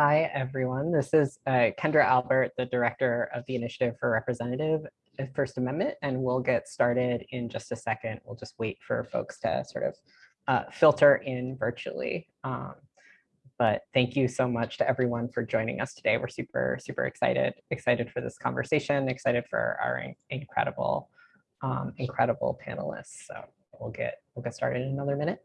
Hi, everyone. This is uh, Kendra Albert, the director of the Initiative for Representative uh, First Amendment, and we'll get started in just a second. We'll just wait for folks to sort of uh, filter in virtually. Um, but thank you so much to everyone for joining us today. We're super, super excited, excited for this conversation, excited for our incredible, um, incredible panelists. So we'll get, we'll get started in another minute.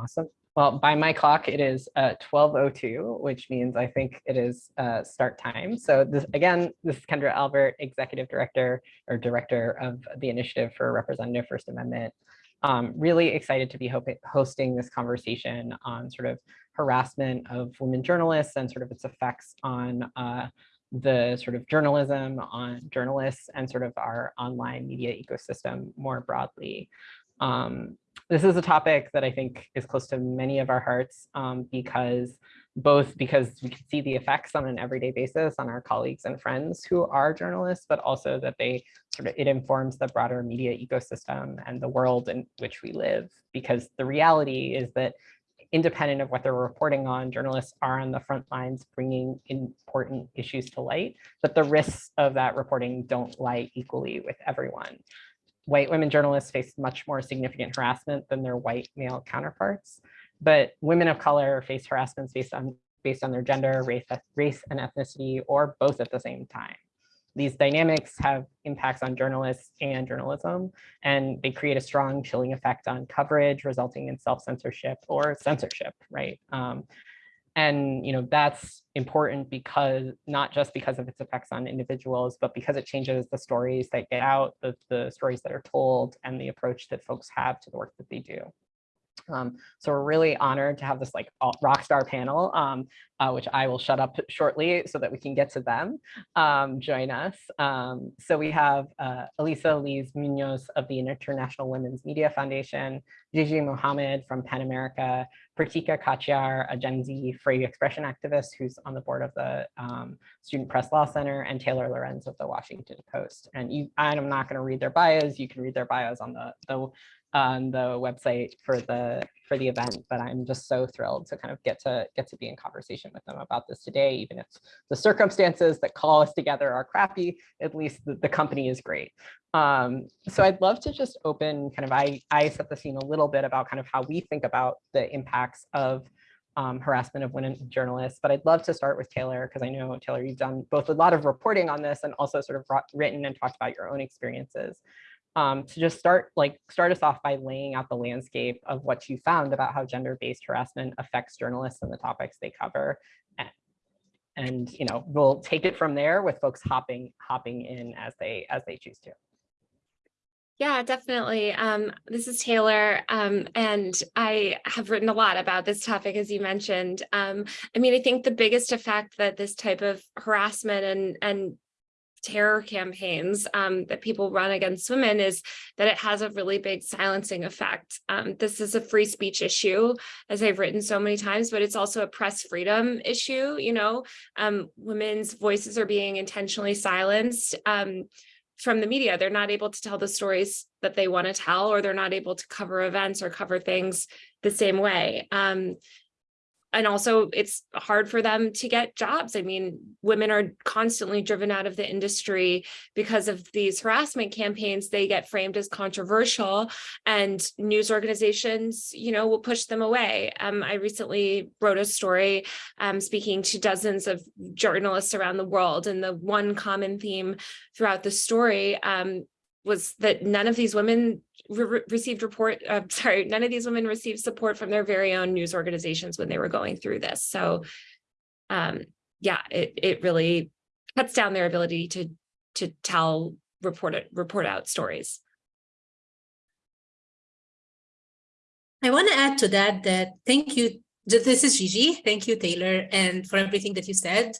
Awesome. Well, by my clock, it is uh, 12.02, which means I think it is uh, start time. So this again, this is Kendra Albert, Executive Director or Director of the Initiative for Representative First Amendment. Um, really excited to be hosting this conversation on sort of harassment of women journalists and sort of its effects on uh, the sort of journalism on journalists and sort of our online media ecosystem more broadly. Um, this is a topic that I think is close to many of our hearts um, because both because we can see the effects on an everyday basis on our colleagues and friends who are journalists, but also that they sort of it informs the broader media ecosystem and the world in which we live. Because the reality is that independent of what they're reporting on, journalists are on the front lines bringing important issues to light, but the risks of that reporting don't lie equally with everyone white women journalists face much more significant harassment than their white male counterparts. But women of color face harassments based on based on their gender, race, race and ethnicity, or both at the same time. These dynamics have impacts on journalists and journalism, and they create a strong chilling effect on coverage, resulting in self-censorship or censorship, right? Um, and you know that's important because not just because of its effects on individuals, but because it changes the stories that get out, the, the stories that are told, and the approach that folks have to the work that they do. Um, so we're really honored to have this like rock star panel, um, uh, which I will shut up shortly so that we can get to them um, join us. Um, so we have uh, Elisa Lees Munoz of the International Women's Media Foundation, Gigi Mohammed from PEN America, Pratika Katiyar, a Gen Z free expression activist who's on the board of the um, Student Press Law Center, and Taylor Lorenz of the Washington Post. And you, I'm not going to read their bios. You can read their bios on the, the on the website for the for the event, but I'm just so thrilled to kind of get to get to be in conversation with them about this today, even if the circumstances that call us together are crappy, at least the, the company is great. Um, so I'd love to just open kind of, I, I set the scene a little bit about kind of how we think about the impacts of um, harassment of women journalists, but I'd love to start with Taylor because I know Taylor, you've done both a lot of reporting on this and also sort of written and talked about your own experiences um, to just start like start us off by laying out the landscape of what you found about how gender-based harassment affects journalists and the topics they cover. And, and you know, we'll take it from there with folks hopping hopping in as they as they choose to. Yeah, definitely. Um, this is Taylor, um, and I have written a lot about this topic, as you mentioned. Um, I mean, I think the biggest effect that this type of harassment and, and terror campaigns um, that people run against women is that it has a really big silencing effect. Um, this is a free speech issue, as I've written so many times, but it's also a press freedom issue. You know, um, women's voices are being intentionally silenced um, from the media. They're not able to tell the stories that they want to tell, or they're not able to cover events or cover things the same way. Um, and also it's hard for them to get jobs. I mean, women are constantly driven out of the industry because of these harassment campaigns. They get framed as controversial and news organizations, you know, will push them away. Um, I recently wrote a story um, speaking to dozens of journalists around the world and the one common theme throughout the story um, was that none of these women re received report, uh, sorry, none of these women received support from their very own news organizations when they were going through this. So um, yeah, it, it really cuts down their ability to, to tell, report, it, report out stories. I want to add to that, that thank you. This is Gigi. Thank you, Taylor, and for everything that you said.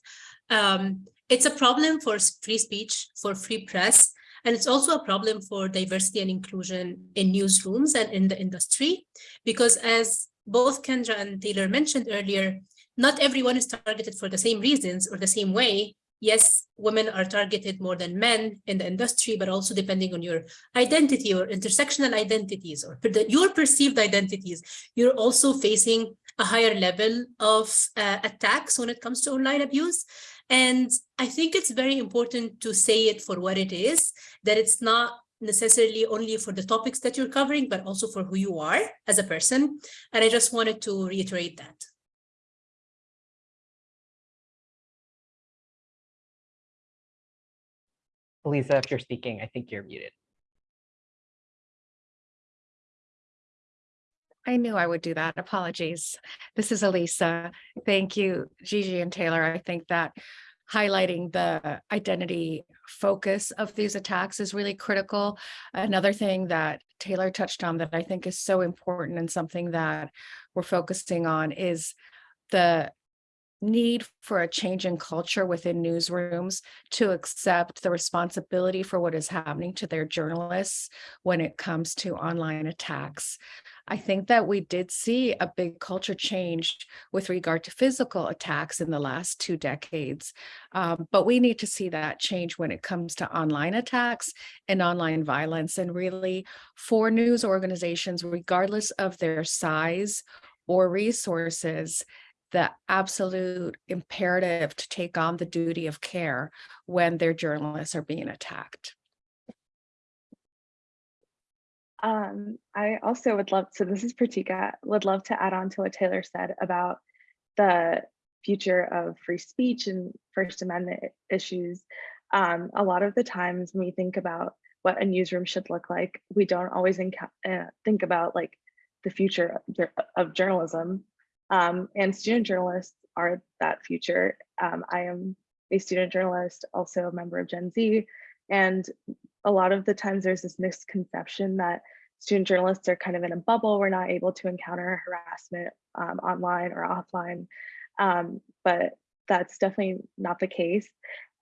Um, it's a problem for free speech, for free press, and it's also a problem for diversity and inclusion in newsrooms and in the industry, because as both Kendra and Taylor mentioned earlier, not everyone is targeted for the same reasons or the same way. Yes, women are targeted more than men in the industry, but also depending on your identity or intersectional identities or your perceived identities, you're also facing a higher level of uh, attacks when it comes to online abuse. And I think it's very important to say it for what it is, that it's not necessarily only for the topics that you're covering, but also for who you are as a person. And I just wanted to reiterate that. Lisa, if you're speaking, I think you're muted. I knew I would do that. Apologies. This is Elisa. Thank you, Gigi and Taylor. I think that highlighting the identity focus of these attacks is really critical. Another thing that Taylor touched on that I think is so important and something that we're focusing on is the need for a change in culture within newsrooms to accept the responsibility for what is happening to their journalists when it comes to online attacks. I think that we did see a big culture change with regard to physical attacks in the last two decades. Um, but we need to see that change when it comes to online attacks and online violence. And really, for news organizations, regardless of their size or resources, the absolute imperative to take on the duty of care when their journalists are being attacked. Um, I also would love, so this is Pratika, would love to add on to what Taylor said about the future of free speech and First Amendment issues. Um, a lot of the times when we think about what a newsroom should look like, we don't always uh, think about like the future of, journalism. Um, and student journalists are that future. Um, I am a student journalist, also a member of Gen Z, and a lot of the times there's this misconception that student journalists are kind of in a bubble. We're not able to encounter harassment um, online or offline, um, but that's definitely not the case.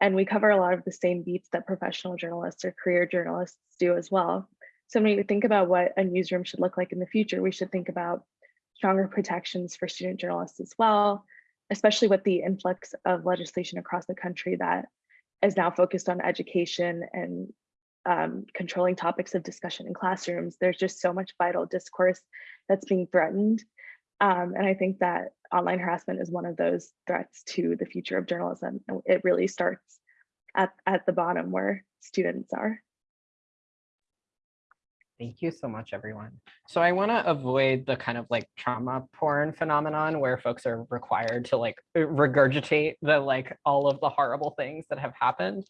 And we cover a lot of the same beats that professional journalists or career journalists do as well. So when we think about what a newsroom should look like in the future, we should think about stronger protections for student journalists as well, especially with the influx of legislation across the country that is now focused on education and um, controlling topics of discussion in classrooms. There's just so much vital discourse that's being threatened. Um, and I think that online harassment is one of those threats to the future of journalism. And it really starts at, at the bottom where students are. Thank you so much, everyone. So I want to avoid the kind of like trauma porn phenomenon where folks are required to like regurgitate the like all of the horrible things that have happened.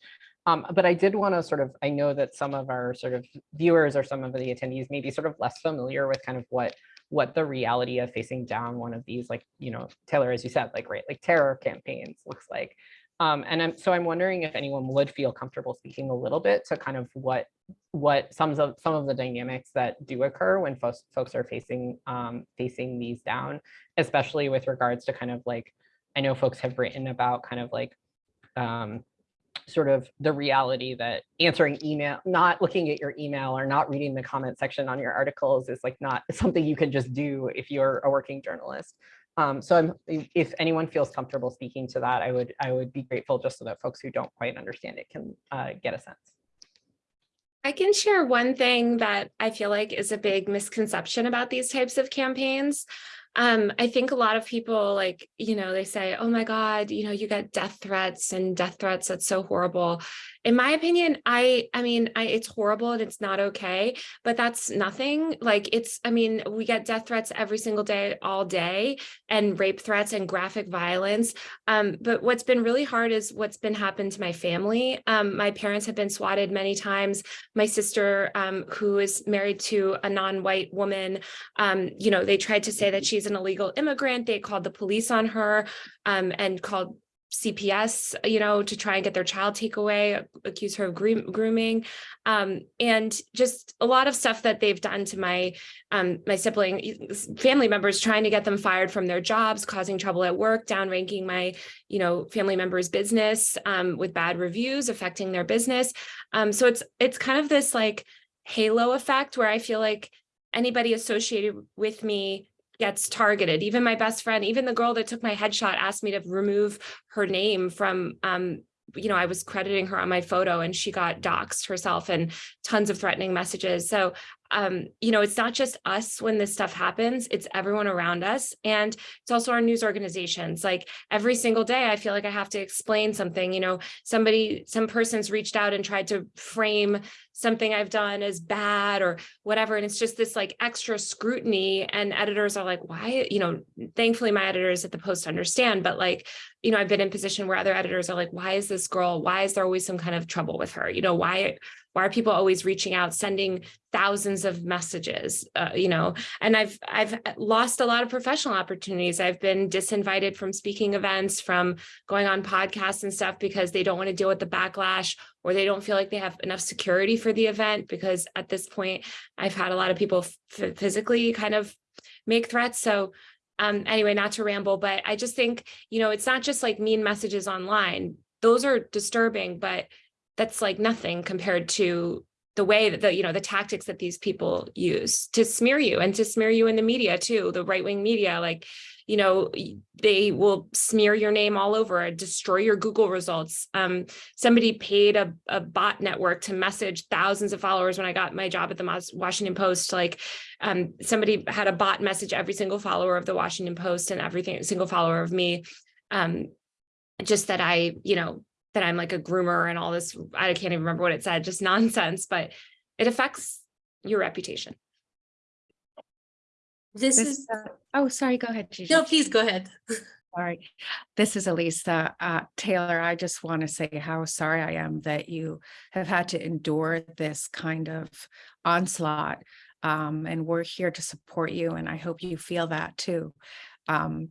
Um, but I did want to sort of, I know that some of our sort of viewers or some of the attendees may be sort of less familiar with kind of what what the reality of facing down one of these like, you know, Taylor, as you said, like, right, like terror campaigns looks like. Um, and I'm, so I'm wondering if anyone would feel comfortable speaking a little bit to kind of what what some of some of the dynamics that do occur when folks folks are facing um, facing these down, especially with regards to kind of like I know folks have written about kind of like um, sort of the reality that answering email, not looking at your email or not reading the comment section on your articles is like not something you can just do if you're a working journalist. Um, so I'm, if anyone feels comfortable speaking to that, I would I would be grateful just so that folks who don't quite understand it can uh, get a sense. I can share one thing that I feel like is a big misconception about these types of campaigns. Um, I think a lot of people like, you know, they say, oh my God, you know, you get death threats and death threats. That's so horrible. In my opinion, I, I mean, I, it's horrible and it's not okay, but that's nothing like it's, I mean, we get death threats every single day, all day and rape threats and graphic violence. Um, but what's been really hard is what's been happened to my family. Um, my parents have been swatted many times. My sister, um, who is married to a non-white woman, um, you know, they tried to say that she's an illegal immigrant. They called the police on her um, and called CPS, you know, to try and get their child take away, accuse her of grooming, um, and just a lot of stuff that they've done to my um, my sibling family members, trying to get them fired from their jobs, causing trouble at work, downranking my, you know, family members' business um, with bad reviews, affecting their business. Um, so it's it's kind of this like halo effect where I feel like anybody associated with me gets targeted. Even my best friend, even the girl that took my headshot asked me to remove her name from, um, you know, I was crediting her on my photo and she got doxxed herself and tons of threatening messages. So, um, you know, it's not just us when this stuff happens, it's everyone around us. And it's also our news organizations. Like every single day, I feel like I have to explain something, you know, somebody, some person's reached out and tried to frame something I've done as bad or whatever. And it's just this like extra scrutiny and editors are like, why, you know, thankfully my editors at the post understand, but like, you know, I've been in a position where other editors are like, why is this girl, why is there always some kind of trouble with her? You know, why, why are people always reaching out, sending thousands of messages, uh, you know, and I've, I've lost a lot of professional opportunities. I've been disinvited from speaking events, from going on podcasts and stuff because they don't want to deal with the backlash or they don't feel like they have enough security for the event because at this point I've had a lot of people physically kind of make threats. So um, anyway, not to ramble, but I just think, you know, it's not just like mean messages online. Those are disturbing, but that's like nothing compared to the way that the, you know, the tactics that these people use to smear you and to smear you in the media too, the right wing media, like, you know, they will smear your name all over, destroy your Google results. Um, somebody paid a, a bot network to message thousands of followers when I got my job at the Washington Post. Like um, somebody had a bot message every single follower of the Washington Post and everything, single follower of me. Um, just that I, you know, that I'm like a groomer and all this, I can't even remember what it said, just nonsense, but it affects your reputation. This This, is, uh, oh, sorry, go ahead, Gigi. no, please go ahead. Sorry. This is Elisa. Uh, Taylor, I just want to say how sorry I am that you have had to endure this kind of onslaught. Um, and we're here to support you, and I hope you feel that too. Um,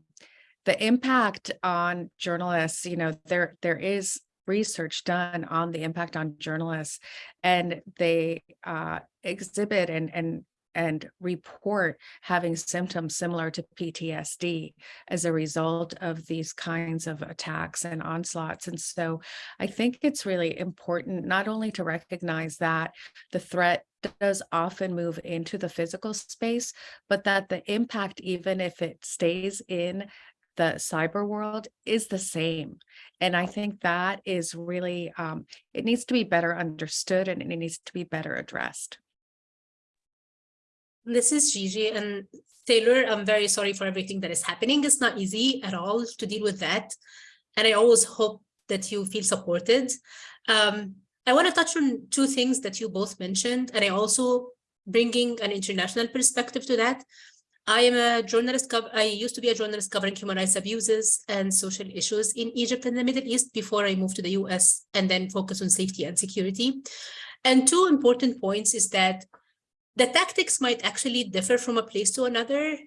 the impact on journalists, you know, there there is research done on the impact on journalists, and they uh, exhibit and and and report having symptoms similar to PTSD as a result of these kinds of attacks and onslaughts. And so I think it's really important not only to recognize that the threat does often move into the physical space, but that the impact, even if it stays in the cyber world is the same. And I think that is really, um, it needs to be better understood and it needs to be better addressed. This is Gigi and Taylor. I'm very sorry for everything that is happening. It's not easy at all to deal with that. And I always hope that you feel supported. Um, I want to touch on two things that you both mentioned, and I also bringing an international perspective to that. I am a journalist, I used to be a journalist covering human rights abuses and social issues in Egypt and the Middle East before I moved to the US and then focus on safety and security. And two important points is that the tactics might actually differ from a place to another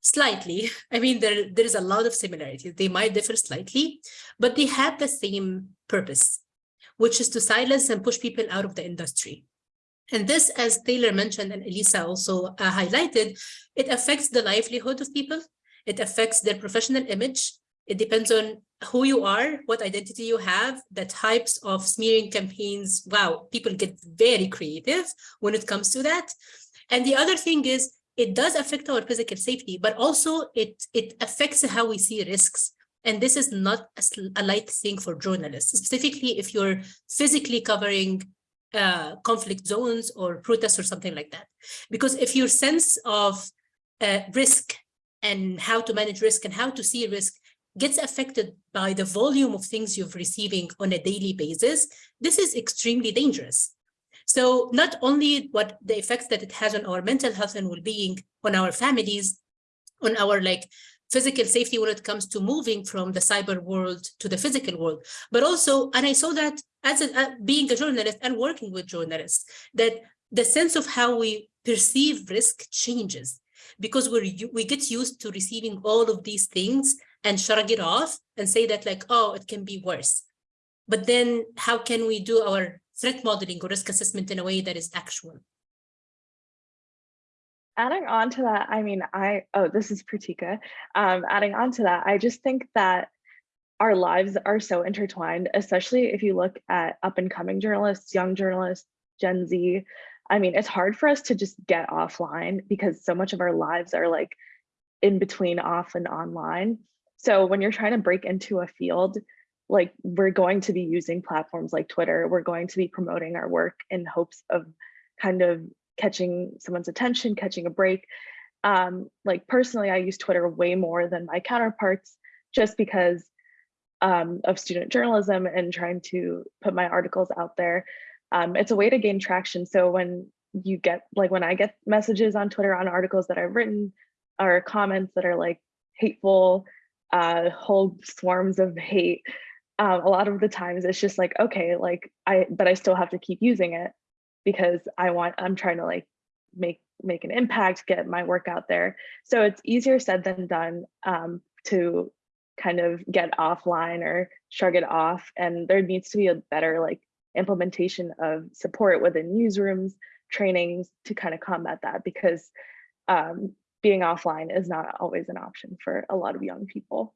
slightly. I mean, there, there is a lot of similarities. They might differ slightly, but they have the same purpose, which is to silence and push people out of the industry. And this, as Taylor mentioned and Elisa also uh, highlighted, it affects the livelihood of people. It affects their professional image. It depends on who you are, what identity you have, the types of smearing campaigns. Wow, people get very creative when it comes to that. And the other thing is it does affect our physical safety, but also it, it affects how we see risks. And this is not a, a light thing for journalists, specifically if you're physically covering uh, conflict zones or protests or something like that. Because if your sense of uh, risk and how to manage risk and how to see risk gets affected by the volume of things you're receiving on a daily basis, this is extremely dangerous. So not only what the effects that it has on our mental health and well-being, on our families, on our like physical safety when it comes to moving from the cyber world to the physical world, but also, and I saw that as a, uh, being a journalist and working with journalists, that the sense of how we perceive risk changes because we we get used to receiving all of these things and shrug it off and say that like, oh, it can be worse. But then how can we do our threat modeling or risk assessment in a way that is actual? Adding on to that, I mean, I, oh, this is Pratika. Um, adding on to that, I just think that our lives are so intertwined, especially if you look at up and coming journalists, young journalists, Gen Z. I mean, it's hard for us to just get offline because so much of our lives are like in between off and online. So when you're trying to break into a field, like we're going to be using platforms like Twitter, we're going to be promoting our work in hopes of kind of catching someone's attention, catching a break. Um, like personally, I use Twitter way more than my counterparts just because um, of student journalism and trying to put my articles out there. Um, it's a way to gain traction. So when you get like when I get messages on Twitter on articles that I've written or comments that are like hateful, uh, whole swarms of hate, uh, a lot of the times it's just like, okay, like I, but I still have to keep using it because I want, I'm trying to like make make an impact, get my work out there. So it's easier said than done um, to kind of get offline or shrug it off. And there needs to be a better like implementation of support within newsrooms, trainings to kind of combat that because um, being offline is not always an option for a lot of young people.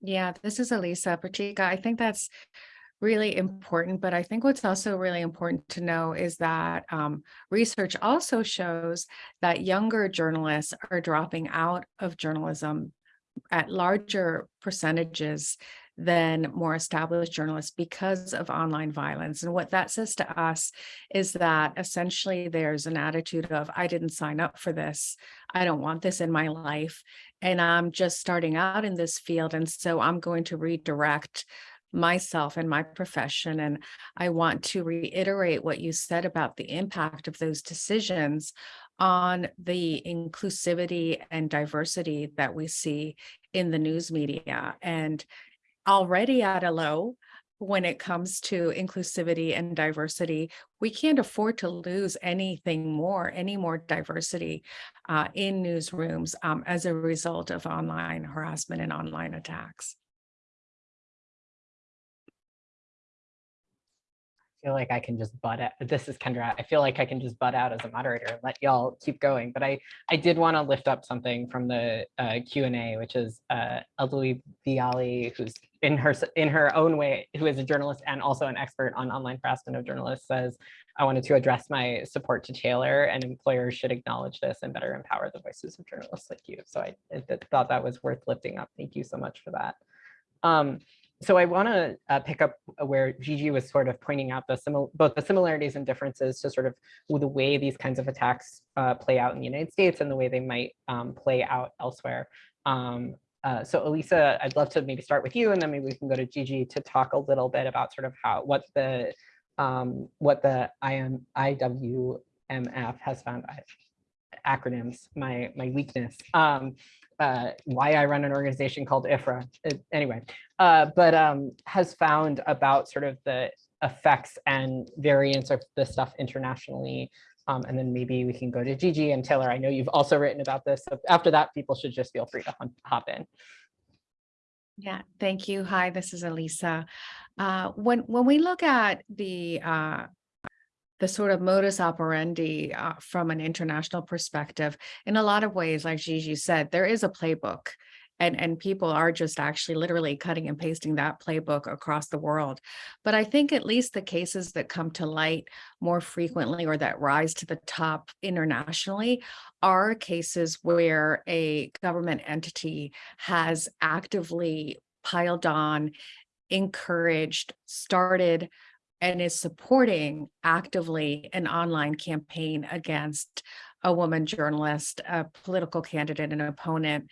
Yeah, this is Elisa Pratika. I think that's really important, but I think what's also really important to know is that um, research also shows that younger journalists are dropping out of journalism at larger percentages than more established journalists because of online violence. And what that says to us is that essentially there's an attitude of, I didn't sign up for this. I don't want this in my life. And I'm just starting out in this field. And so I'm going to redirect myself and my profession. And I want to reiterate what you said about the impact of those decisions on the inclusivity and diversity that we see in the news media. And already at a low when it comes to inclusivity and diversity, we can't afford to lose anything more, any more diversity uh, in newsrooms um, as a result of online harassment and online attacks. Feel like I can just butt out. This is Kendra. I feel like I can just butt out as a moderator and let y'all keep going. But I, I did want to lift up something from the uh, Q&A, which is uh, Alui Biali, who's in her in her own way, who is a journalist and also an expert on online harassment of journalists, says, I wanted to address my support to Taylor and employers should acknowledge this and better empower the voices of journalists like you. So I, I thought that was worth lifting up. Thank you so much for that. Um, so I want to uh, pick up where Gigi was sort of pointing out the both the similarities and differences to sort of the way these kinds of attacks uh, play out in the United States and the way they might um, play out elsewhere. Um, uh, so Elisa, I'd love to maybe start with you and then maybe we can go to Gigi to talk a little bit about sort of how what the um, what the IM, IWMF has found acronyms, my my weakness. Um, uh, why I run an organization called IFRA, uh, anyway, uh, but um, has found about sort of the effects and variants of this stuff internationally. Um, and then maybe we can go to Gigi and Taylor. I know you've also written about this. So after that, people should just feel free to hop in. Yeah, thank you. Hi, this is Elisa. Uh, when when we look at the uh, the sort of modus operandi uh, from an international perspective. In a lot of ways, like Gigi said, there is a playbook and, and people are just actually literally cutting and pasting that playbook across the world. But I think at least the cases that come to light more frequently or that rise to the top internationally are cases where a government entity has actively piled on, encouraged, started and is supporting actively an online campaign against a woman journalist, a political candidate, an opponent,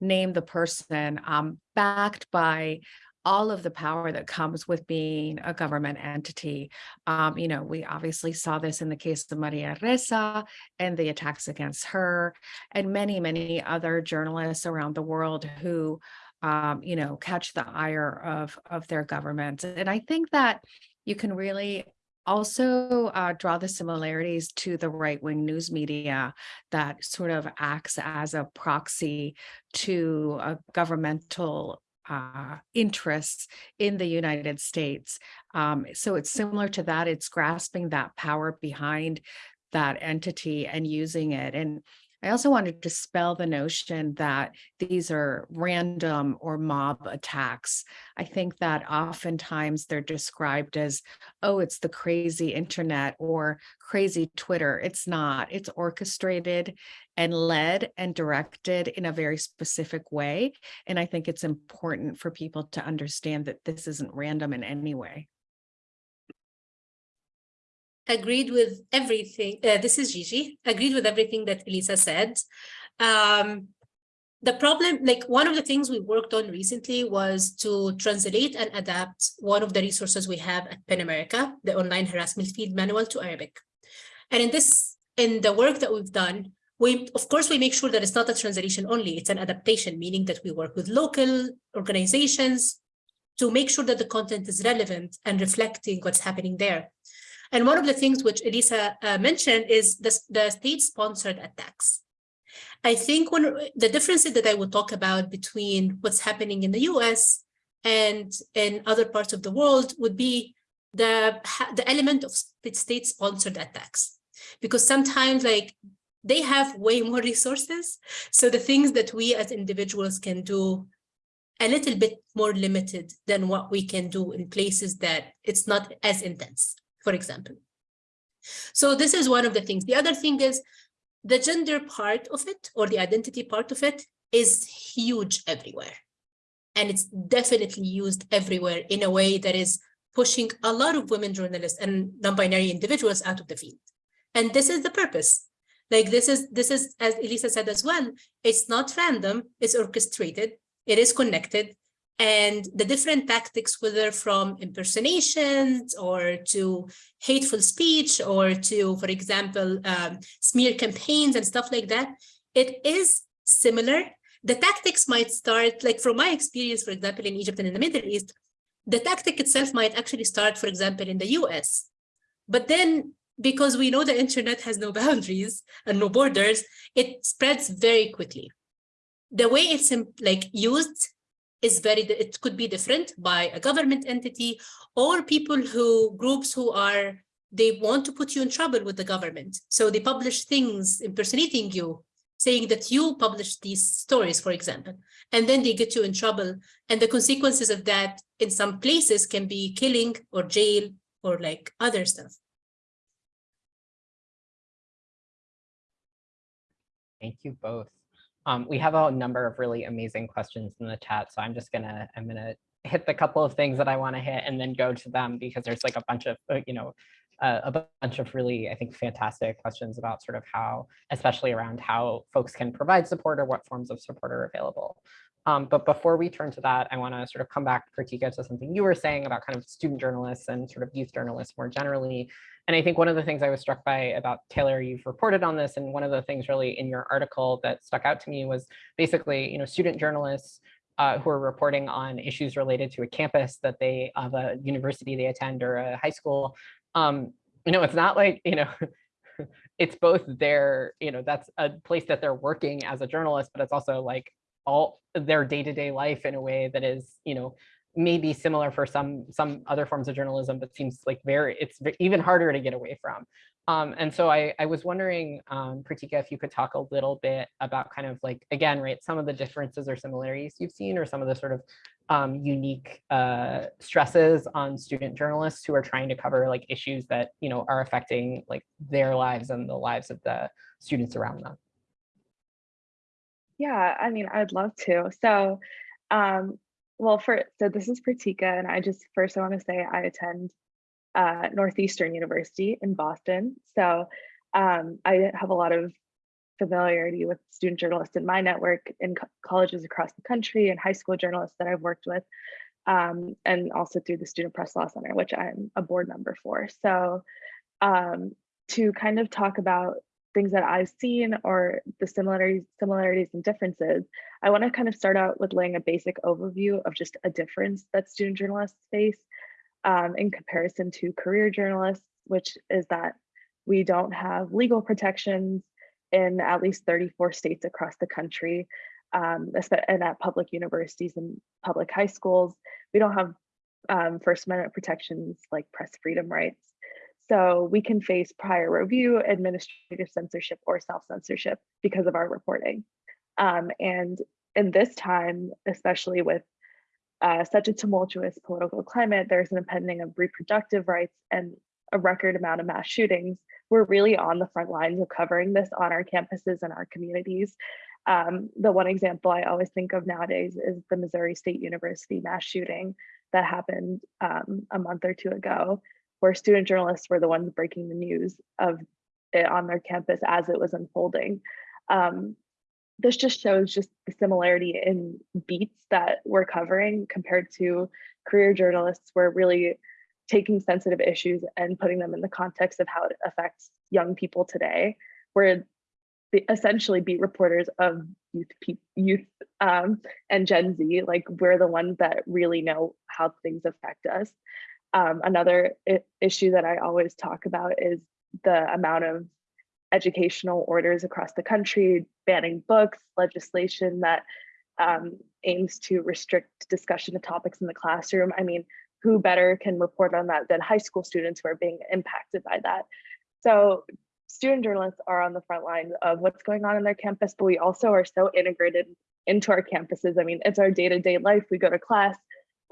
name the person, um, backed by all of the power that comes with being a government entity. Um, you know, we obviously saw this in the case of Maria Ressa and the attacks against her and many, many other journalists around the world who, um, you know, catch the ire of, of their government. And I think that you can really also uh, draw the similarities to the right-wing news media that sort of acts as a proxy to a governmental uh, interests in the United States. Um, so it's similar to that. It's grasping that power behind that entity and using it. And I also want to dispel the notion that these are random or mob attacks. I think that oftentimes they're described as, oh, it's the crazy internet or crazy Twitter. It's not. It's orchestrated and led and directed in a very specific way. And I think it's important for people to understand that this isn't random in any way. Agreed with everything. Uh, this is Gigi. Agreed with everything that Elisa said. Um, the problem, like one of the things we worked on recently was to translate and adapt one of the resources we have at PEN America, the online harassment field manual to Arabic. And in this, in the work that we've done, we, of course, we make sure that it's not a translation only, it's an adaptation, meaning that we work with local organizations to make sure that the content is relevant and reflecting what's happening there. And one of the things which Elisa uh, mentioned is the, the state-sponsored attacks. I think one the differences that I would talk about between what's happening in the US and in other parts of the world would be the, the element of state-sponsored attacks. Because sometimes like they have way more resources. So the things that we as individuals can do a little bit more limited than what we can do in places that it's not as intense for example. So this is one of the things. The other thing is the gender part of it or the identity part of it is huge everywhere. And it's definitely used everywhere in a way that is pushing a lot of women journalists and non-binary individuals out of the field. And this is the purpose. Like this is, this is, as Elisa said as well, it's not random, it's orchestrated, it is connected, and the different tactics, whether from impersonations or to hateful speech or to, for example, um, smear campaigns and stuff like that, it is similar. The tactics might start, like from my experience, for example, in Egypt and in the Middle East, the tactic itself might actually start, for example, in the US. But then because we know the internet has no boundaries and no borders, it spreads very quickly. The way it's like used is very, it could be different by a government entity or people who, groups who are, they want to put you in trouble with the government. So they publish things impersonating you, saying that you published these stories, for example, and then they get you in trouble. And the consequences of that in some places can be killing or jail or like other stuff. Thank you both. Um, we have a number of really amazing questions in the chat, so I'm just gonna I'm gonna hit the couple of things that I want to hit and then go to them because there's like a bunch of uh, you know uh, a bunch of really I think fantastic questions about sort of how especially around how folks can provide support or what forms of support are available. Um, but before we turn to that, I want to sort of come back, Pratika, to something you were saying about kind of student journalists and sort of youth journalists more generally. And I think one of the things I was struck by about Taylor, you've reported on this, and one of the things really in your article that stuck out to me was basically, you know, student journalists uh, who are reporting on issues related to a campus that they of a university they attend or a high school. Um, you know, it's not like, you know, it's both their, you know, that's a place that they're working as a journalist, but it's also like all their day-to-day -day life in a way that is, you know, maybe similar for some some other forms of journalism, but seems like very it's even harder to get away from. Um, and so I, I was wondering, um, Pratika, if you could talk a little bit about kind of like, again, right, some of the differences or similarities you've seen or some of the sort of um, unique uh, stresses on student journalists who are trying to cover like issues that, you know, are affecting like their lives and the lives of the students around them. Yeah, I mean, I'd love to. So, um, well, for so this is Pratika, and I just first I want to say I attend uh, Northeastern University in Boston. So um, I have a lot of familiarity with student journalists in my network in co colleges across the country and high school journalists that I've worked with, um, and also through the Student Press Law Center, which I'm a board member for. So um, to kind of talk about things that I've seen or the similarities, similarities and differences, I want to kind of start out with laying a basic overview of just a difference that student journalists face um, in comparison to career journalists, which is that we don't have legal protections in at least 34 states across the country, um, and at public universities and public high schools. We don't have um, First Amendment protections like press freedom rights. So we can face prior review, administrative censorship, or self-censorship because of our reporting. Um, and in this time, especially with uh, such a tumultuous political climate, there's an impending of reproductive rights and a record amount of mass shootings. We're really on the front lines of covering this on our campuses and our communities. Um, the one example I always think of nowadays is the Missouri State University mass shooting that happened um, a month or two ago, where student journalists were the ones breaking the news of it on their campus as it was unfolding. Um, this just shows just the similarity in beats that we're covering compared to career journalists. We're really taking sensitive issues and putting them in the context of how it affects young people today. We're essentially beat reporters of youth, youth um, and Gen Z. Like we're the ones that really know how things affect us. Um, another issue that I always talk about is the amount of educational orders across the country, banning books, legislation that um, aims to restrict discussion of topics in the classroom. I mean, who better can report on that than high school students who are being impacted by that? So student journalists are on the front line of what's going on in their campus, but we also are so integrated into our campuses. I mean, it's our day-to-day life. We go to class,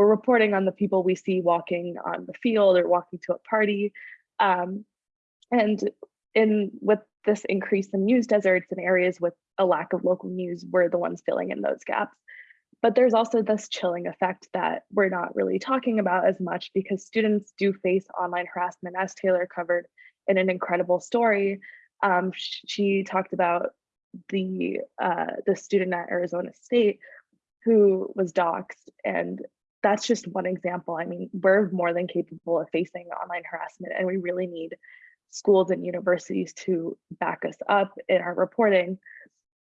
we're reporting on the people we see walking on the field or walking to a party. Um, and in with this increase in news deserts and areas with a lack of local news, we're the ones filling in those gaps. But there's also this chilling effect that we're not really talking about as much because students do face online harassment, as Taylor covered in an incredible story. Um, she talked about the uh, the student at Arizona State who was doxxed, and that's just one example. I mean, we're more than capable of facing online harassment, and we really need schools and universities to back us up in our reporting.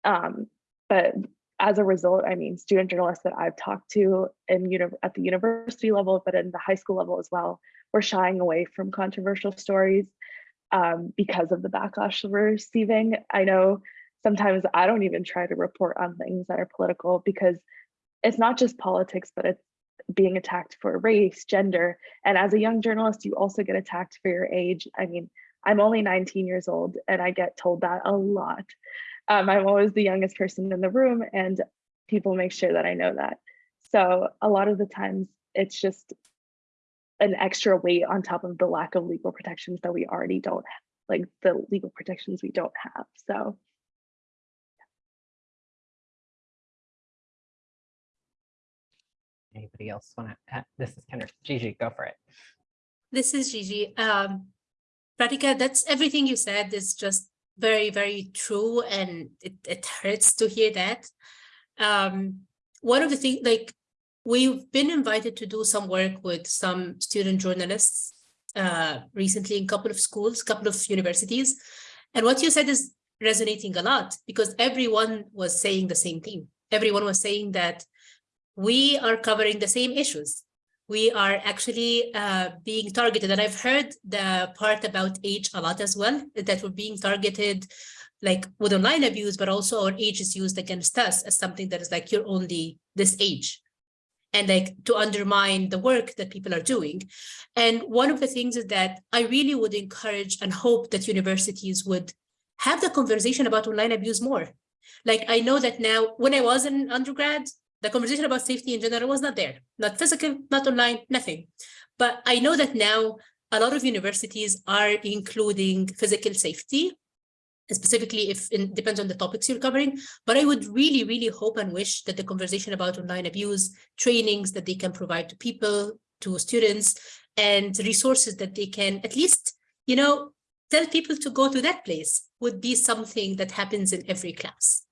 Um, but as a result, I mean, student journalists that I've talked to in at the university level, but in the high school level as well, we're shying away from controversial stories um, because of the backlash we're receiving. I know sometimes I don't even try to report on things that are political because it's not just politics, but it's being attacked for race, gender. And as a young journalist, you also get attacked for your age. I mean, I'm only 19 years old and I get told that a lot. Um, I'm always the youngest person in the room and people make sure that I know that. So a lot of the times it's just an extra weight on top of the lack of legal protections that we already don't have, like the legal protections we don't have. So Anybody else want to, this is Kendra, Gigi, go for it. This is Gigi. Um, Pratika, that's everything you said is just very, very true, and it, it hurts to hear that. Um, one of the things, like, we've been invited to do some work with some student journalists uh, recently in a couple of schools, a couple of universities. And what you said is resonating a lot because everyone was saying the same thing. Everyone was saying that we are covering the same issues. We are actually uh, being targeted. And I've heard the part about age a lot as well, that we're being targeted like with online abuse, but also our age is used against us as something that is like, you're only this age. And like to undermine the work that people are doing. And one of the things is that I really would encourage and hope that universities would have the conversation about online abuse more. Like I know that now, when I was an undergrad, the conversation about safety in general was not there, not physical, not online, nothing. But I know that now a lot of universities are including physical safety, specifically if it depends on the topics you're covering. But I would really, really hope and wish that the conversation about online abuse, trainings that they can provide to people, to students, and resources that they can at least, you know, tell people to go to that place would be something that happens in every class.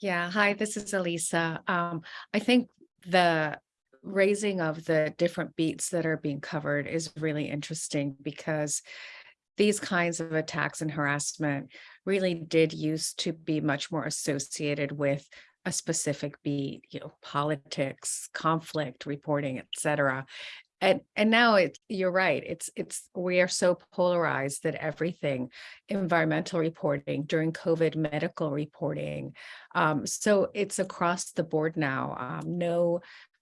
Yeah, hi, this is Elisa. Um, I think the raising of the different beats that are being covered is really interesting because these kinds of attacks and harassment really did used to be much more associated with a specific beat, you know, politics, conflict reporting, et cetera. And and now it you're right. It's it's we are so polarized that everything, environmental reporting during COVID, medical reporting. Um, so it's across the board now. Um, no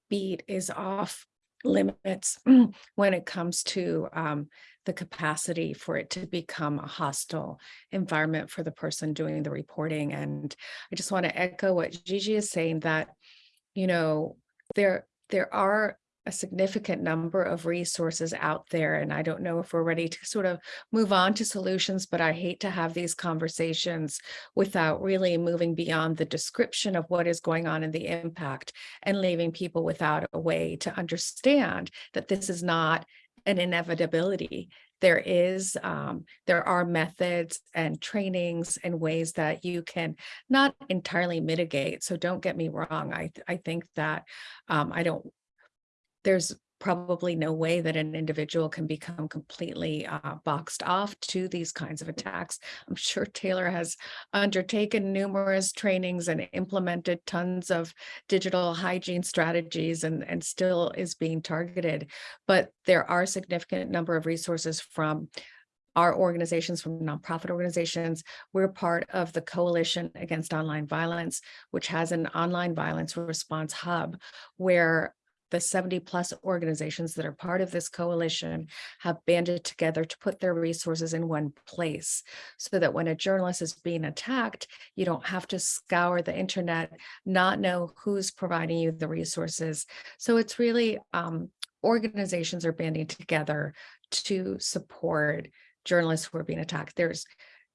beat is off limits when it comes to um, the capacity for it to become a hostile environment for the person doing the reporting. And I just want to echo what Gigi is saying that, you know, there there are a significant number of resources out there. And I don't know if we're ready to sort of move on to solutions, but I hate to have these conversations without really moving beyond the description of what is going on in the impact and leaving people without a way to understand that this is not an inevitability. There is, um, there are methods and trainings and ways that you can not entirely mitigate. So don't get me wrong. I, I think that um, I don't there's probably no way that an individual can become completely uh, boxed off to these kinds of attacks. I'm sure Taylor has undertaken numerous trainings and implemented tons of digital hygiene strategies and, and still is being targeted. But there are significant number of resources from our organizations from nonprofit organizations. We're part of the Coalition Against Online Violence, which has an online violence response hub where the 70 plus organizations that are part of this coalition have banded together to put their resources in one place so that when a journalist is being attacked, you don't have to scour the internet, not know who's providing you the resources. So it's really um, organizations are banding together to support journalists who are being attacked. There's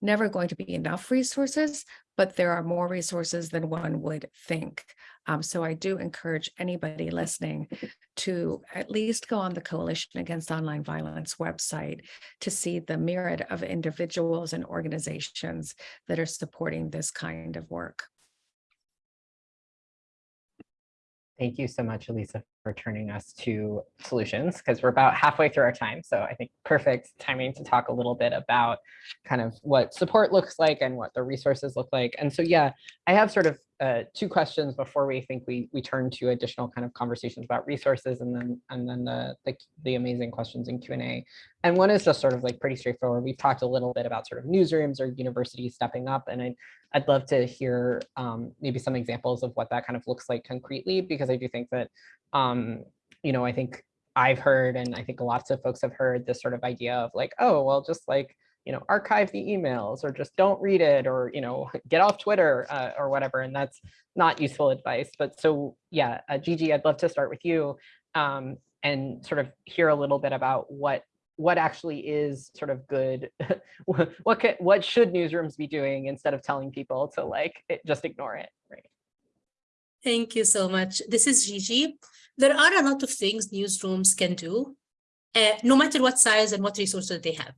never going to be enough resources, but there are more resources than one would think. Um, so I do encourage anybody listening to at least go on the Coalition Against Online Violence website to see the myriad of individuals and organizations that are supporting this kind of work. Thank you so much, Elisa, for turning us to solutions because we're about halfway through our time. So I think perfect timing to talk a little bit about kind of what support looks like and what the resources look like. And so, yeah, I have sort of uh, two questions before we think we we turn to additional kind of conversations about resources and then and then the the, the amazing questions in Q&A. And one is just sort of like pretty straightforward. We've talked a little bit about sort of newsrooms or universities stepping up and I, I'd love to hear um, maybe some examples of what that kind of looks like concretely because I do think that um, you know, I think I've heard and I think lots of folks have heard this sort of idea of like, oh, well, just like you know, archive the emails or just don't read it or, you know, get off Twitter uh, or whatever. And that's not useful advice. But so, yeah, uh, Gigi, I'd love to start with you um, and sort of hear a little bit about what what actually is sort of good what can, what should newsrooms be doing instead of telling people to like it, just ignore it right thank you so much this is gigi there are a lot of things newsrooms can do uh, no matter what size and what resources they have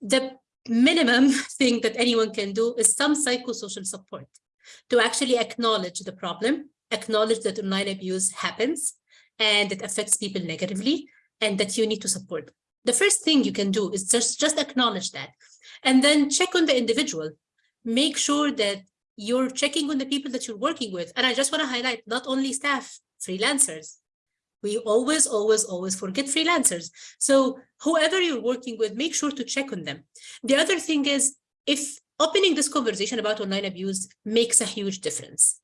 the minimum thing that anyone can do is some psychosocial support to actually acknowledge the problem, acknowledge that online abuse happens and it affects people negatively and that you need to support. The first thing you can do is just, just acknowledge that and then check on the individual. Make sure that you're checking on the people that you're working with. And I just want to highlight not only staff, freelancers, we always, always, always forget freelancers. So whoever you're working with, make sure to check on them. The other thing is, if opening this conversation about online abuse makes a huge difference.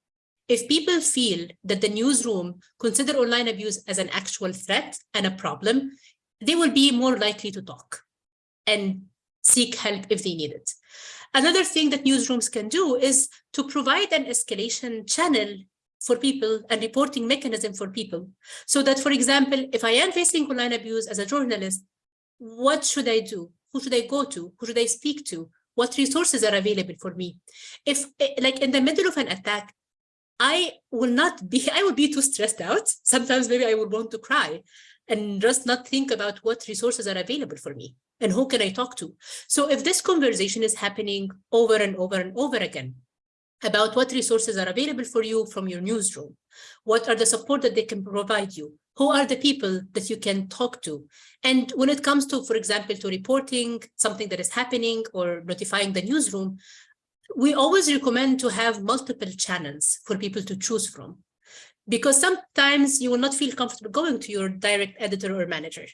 If people feel that the newsroom consider online abuse as an actual threat and a problem, they will be more likely to talk and seek help if they need it. Another thing that newsrooms can do is to provide an escalation channel for people and reporting mechanism for people. So that, for example, if I am facing online abuse as a journalist, what should I do? Who should I go to? Who should I speak to? What resources are available for me? If eh, like in the middle of an attack, I will not be, I will be too stressed out. Sometimes maybe I would want to cry and just not think about what resources are available for me and who can I talk to. So if this conversation is happening over and over and over again, about what resources are available for you from your newsroom. What are the support that they can provide you? Who are the people that you can talk to? And when it comes to, for example, to reporting something that is happening or notifying the newsroom, we always recommend to have multiple channels for people to choose from. Because sometimes you will not feel comfortable going to your direct editor or manager.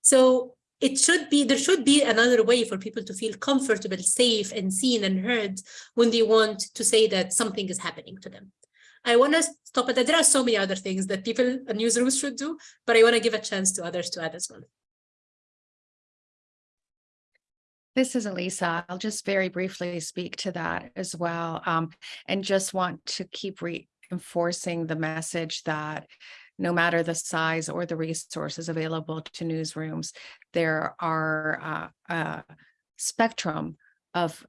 So it should be, there should be another way for people to feel comfortable, safe and seen and heard when they want to say that something is happening to them. I want to stop at that. There are so many other things that people in newsrooms should do, but I want to give a chance to others to add as well. This is Elisa. I'll just very briefly speak to that as well. Um, and just want to keep reinforcing the message that no matter the size or the resources available to newsrooms, there are uh, a spectrum of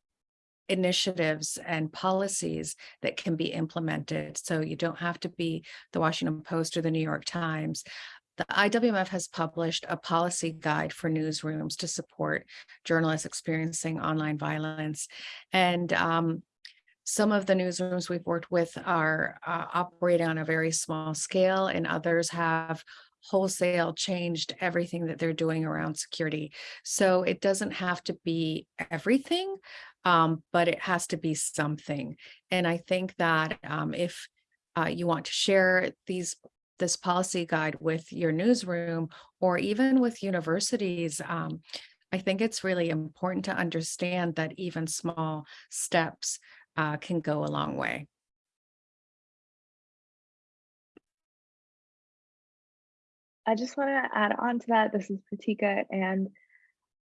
initiatives and policies that can be implemented. So you don't have to be the Washington Post or the New York Times. The IWMF has published a policy guide for newsrooms to support journalists experiencing online violence. And um, some of the newsrooms we've worked with are uh, operating on a very small scale and others have wholesale changed everything that they're doing around security. So it doesn't have to be everything, um, but it has to be something. And I think that um, if uh, you want to share these this policy guide with your newsroom or even with universities, um, I think it's really important to understand that even small steps uh, can go a long way. I just want to add on to that. This is Pratika, and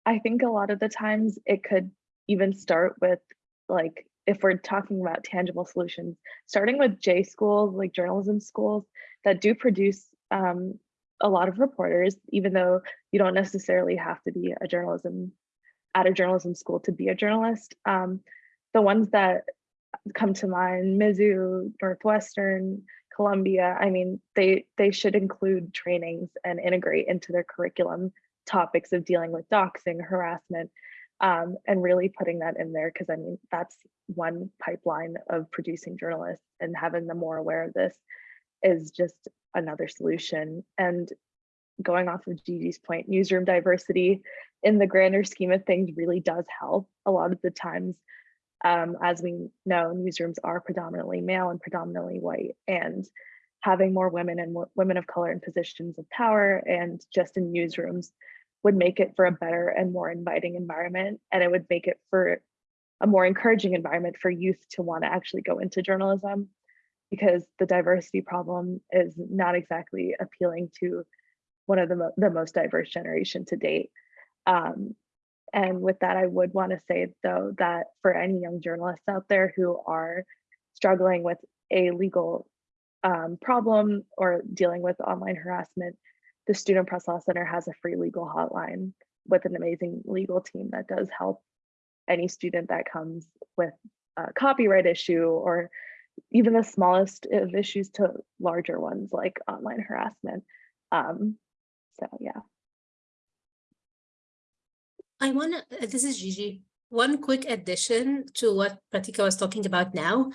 I think a lot of the times it could even start with like if we're talking about tangible solutions, starting with J schools, like journalism schools that do produce um, a lot of reporters, even though you don't necessarily have to be a journalism at a journalism school to be a journalist. Um, the ones that come to mind, Mizzou, Northwestern, Columbia, I mean, they, they should include trainings and integrate into their curriculum topics of dealing with doxing, harassment, um, and really putting that in there because I mean, that's one pipeline of producing journalists and having them more aware of this is just another solution. And going off of Gigi's point, newsroom diversity in the grander scheme of things really does help. A lot of the times, um, as we know, newsrooms are predominantly male and predominantly white, and having more women and women of color in positions of power and just in newsrooms would make it for a better and more inviting environment. And it would make it for a more encouraging environment for youth to want to actually go into journalism because the diversity problem is not exactly appealing to one of the, mo the most diverse generation to date. Um, and with that, I would want to say though that for any young journalists out there who are struggling with a legal um, problem or dealing with online harassment, the Student Press Law Center has a free legal hotline with an amazing legal team that does help any student that comes with a copyright issue or even the smallest of issues to larger ones like online harassment. Um, so yeah. I want to, this is Gigi, one quick addition to what Pratika was talking about now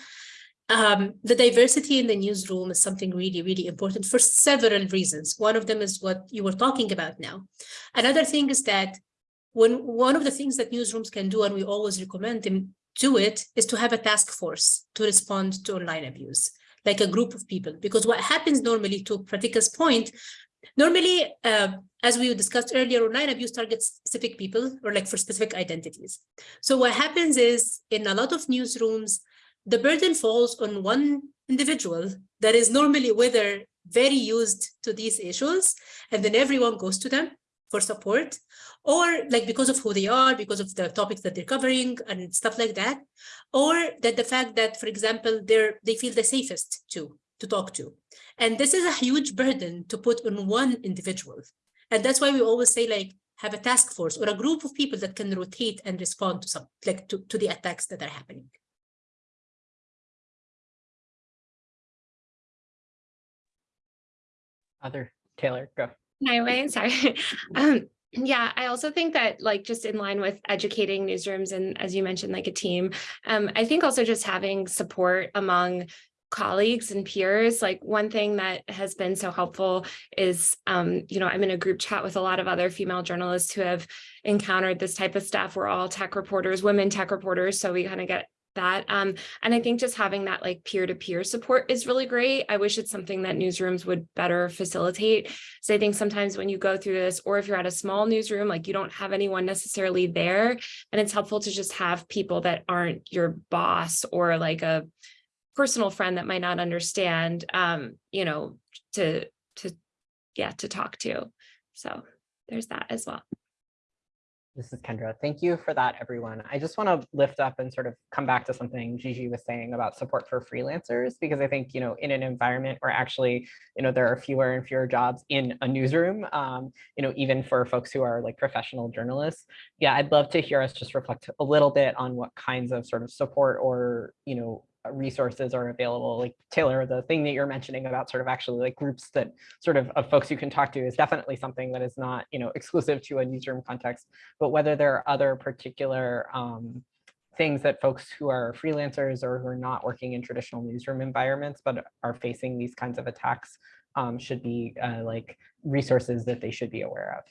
um, the diversity in the newsroom is something really, really important for several reasons. One of them is what you were talking about now. Another thing is that when one of the things that newsrooms can do, and we always recommend them do it, is to have a task force to respond to online abuse, like a group of people. Because what happens normally, to Pratika's point, normally, uh, as we discussed earlier, online abuse targets specific people or like for specific identities. So what happens is in a lot of newsrooms, the burden falls on one individual that is normally whether very used to these issues, and then everyone goes to them for support, or like because of who they are, because of the topics that they're covering and stuff like that, or that the fact that, for example, they're they feel the safest to to talk to. And this is a huge burden to put on one individual. And that's why we always say like have a task force or a group of people that can rotate and respond to some like to, to the attacks that are happening. Other Taylor, go. My way, sorry. Um, yeah, I also think that like just in line with educating newsrooms and as you mentioned, like a team, um, I think also just having support among colleagues and peers like one thing that has been so helpful is um you know i'm in a group chat with a lot of other female journalists who have encountered this type of stuff we're all tech reporters women tech reporters so we kind of get that. Um, and I think just having that like peer-to-peer -peer support is really great. I wish it's something that newsrooms would better facilitate. So I think sometimes when you go through this, or if you're at a small newsroom, like you don't have anyone necessarily there, and it's helpful to just have people that aren't your boss or like a personal friend that might not understand, um, you know, to, to, yeah, to talk to. So there's that as well. This is Kendra. Thank you for that, everyone. I just want to lift up and sort of come back to something Gigi was saying about support for freelancers, because I think, you know, in an environment where actually, you know, there are fewer and fewer jobs in a newsroom, um, you know, even for folks who are like professional journalists. Yeah, I'd love to hear us just reflect a little bit on what kinds of sort of support or, you know, resources are available like Taylor the thing that you're mentioning about sort of actually like groups that sort of of folks you can talk to is definitely something that is not you know exclusive to a newsroom context but whether there are other particular um, things that folks who are freelancers or who are not working in traditional newsroom environments but are facing these kinds of attacks um, should be uh, like resources that they should be aware of.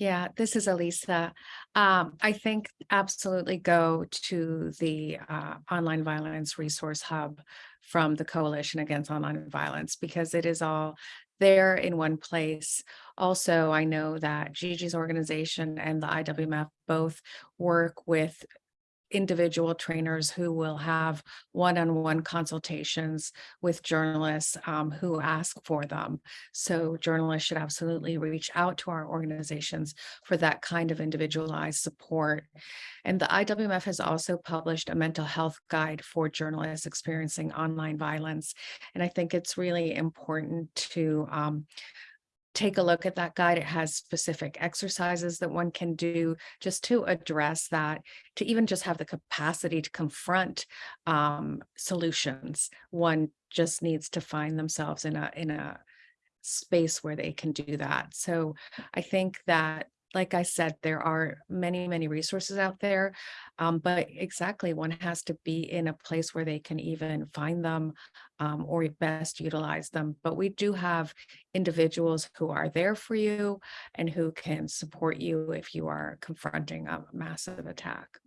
Yeah, this is Elisa. Um, I think absolutely go to the uh, Online Violence Resource Hub from the Coalition Against Online Violence because it is all there in one place. Also, I know that Gigi's organization and the IWMF both work with individual trainers who will have one-on-one consultations with journalists um, who ask for them. So journalists should absolutely reach out to our organizations for that kind of individualized support. And the IWMF has also published a mental health guide for journalists experiencing online violence. And I think it's really important to um, take a look at that guide. It has specific exercises that one can do just to address that, to even just have the capacity to confront um, solutions. One just needs to find themselves in a in a space where they can do that. So I think that like I said, there are many, many resources out there, um, but exactly one has to be in a place where they can even find them um, or best utilize them. But we do have individuals who are there for you and who can support you if you are confronting a massive attack.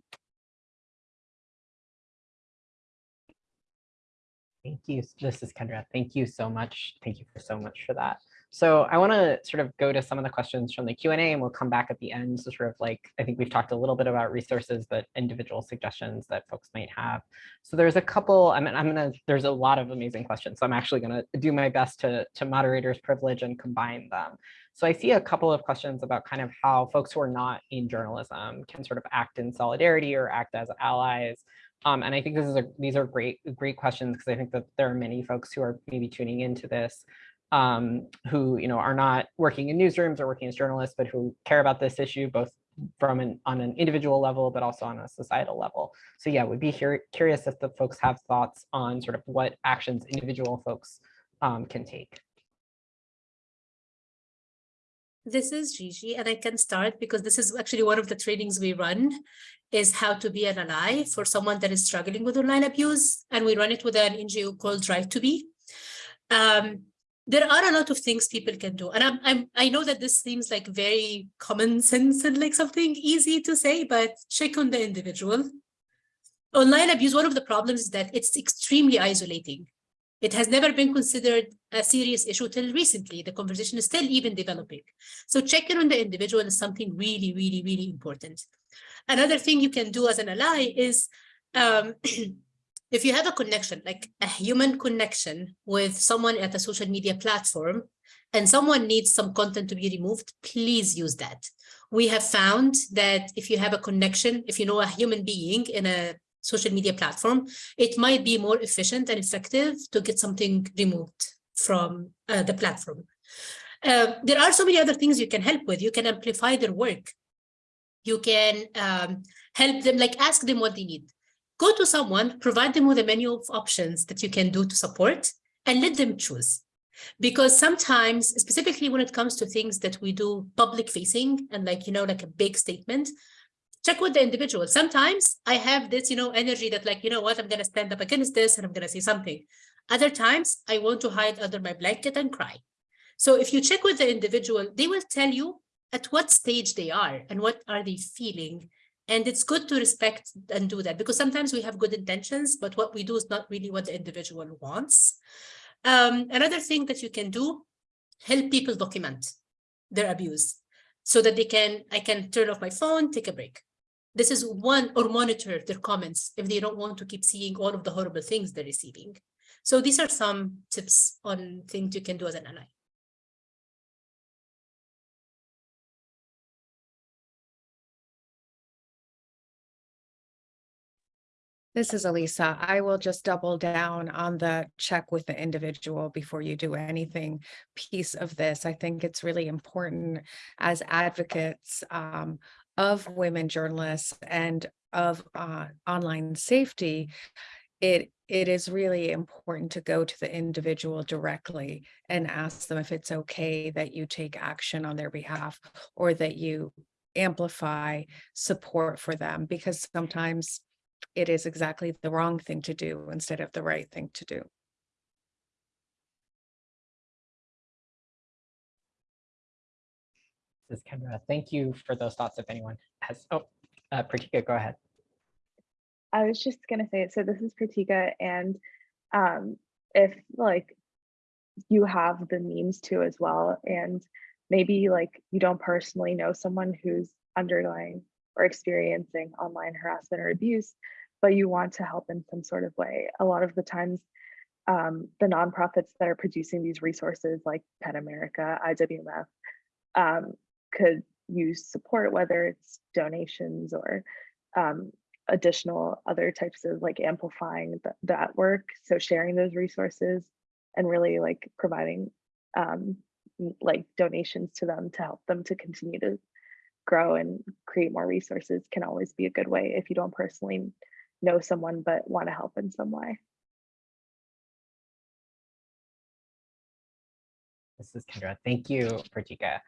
Thank you. This is Kendra. Thank you so much. Thank you so much for that. So I want to sort of go to some of the questions from the Q&A and we'll come back at the end to sort of like, I think we've talked a little bit about resources but individual suggestions that folks might have. So there's a couple, I mean, I'm going to, there's a lot of amazing questions. So I'm actually going to do my best to, to moderator's privilege and combine them. So I see a couple of questions about kind of how folks who are not in journalism can sort of act in solidarity or act as allies. Um, and I think this is a, these are great, great questions because I think that there are many folks who are maybe tuning into this um, who you know are not working in newsrooms or working as journalists, but who care about this issue both from an on an individual level, but also on a societal level. So yeah, we'd be curious if the folks have thoughts on sort of what actions individual folks um, can take. This is Gigi, and I can start because this is actually one of the trainings we run is how to be an ally for someone that is struggling with online abuse. And we run it with an NGO called Right to Be. Um, there are a lot of things people can do. And I'm, I'm, I know that this seems like very common sense and like something easy to say, but check on the individual. Online abuse, one of the problems is that it's extremely isolating. It has never been considered a serious issue till recently. The conversation is still even developing. So checking on the individual is something really, really, really important. Another thing you can do as an ally is um, if you have a connection, like a human connection with someone at a social media platform, and someone needs some content to be removed, please use that. We have found that if you have a connection, if you know a human being in a social media platform, it might be more efficient and effective to get something removed from uh, the platform. Uh, there are so many other things you can help with. You can amplify their work. You can um, help them, like ask them what they need go to someone, provide them with a menu of options that you can do to support and let them choose. Because sometimes, specifically when it comes to things that we do public facing and like, you know, like a big statement, check with the individual. Sometimes I have this, you know, energy that like, you know what, I'm going to stand up against this and I'm going to say something. Other times I want to hide under my blanket and cry. So if you check with the individual, they will tell you at what stage they are and what are they feeling and it's good to respect and do that because sometimes we have good intentions, but what we do is not really what the individual wants. Um, another thing that you can do, help people document their abuse so that they can, I can turn off my phone, take a break. this is one or monitor their comments if they don't want to keep seeing all of the horrible things they're receiving. So these are some tips on things you can do as an ally. This is Elisa. I will just double down on the check with the individual before you do anything piece of this. I think it's really important as advocates um, of women journalists and of uh, online safety. It it is really important to go to the individual directly and ask them if it's okay that you take action on their behalf or that you amplify support for them because sometimes it is exactly the wrong thing to do instead of the right thing to do. This is Kendra. Thank you for those thoughts. If anyone has, oh, uh, Pratika, go ahead. I was just gonna say, so this is Pratika, and um, if like you have the means to as well, and maybe like you don't personally know someone who's undergoing or experiencing online harassment or abuse, but you want to help in some sort of way. A lot of the times, um, the nonprofits that are producing these resources like PEN America, IWMF, um, could use support, whether it's donations or um, additional other types of like amplifying th that work. So sharing those resources and really like providing um, like donations to them to help them to continue to grow and create more resources can always be a good way if you don't personally know someone but want to help in some way. This is Kendra. Thank you, Pratika.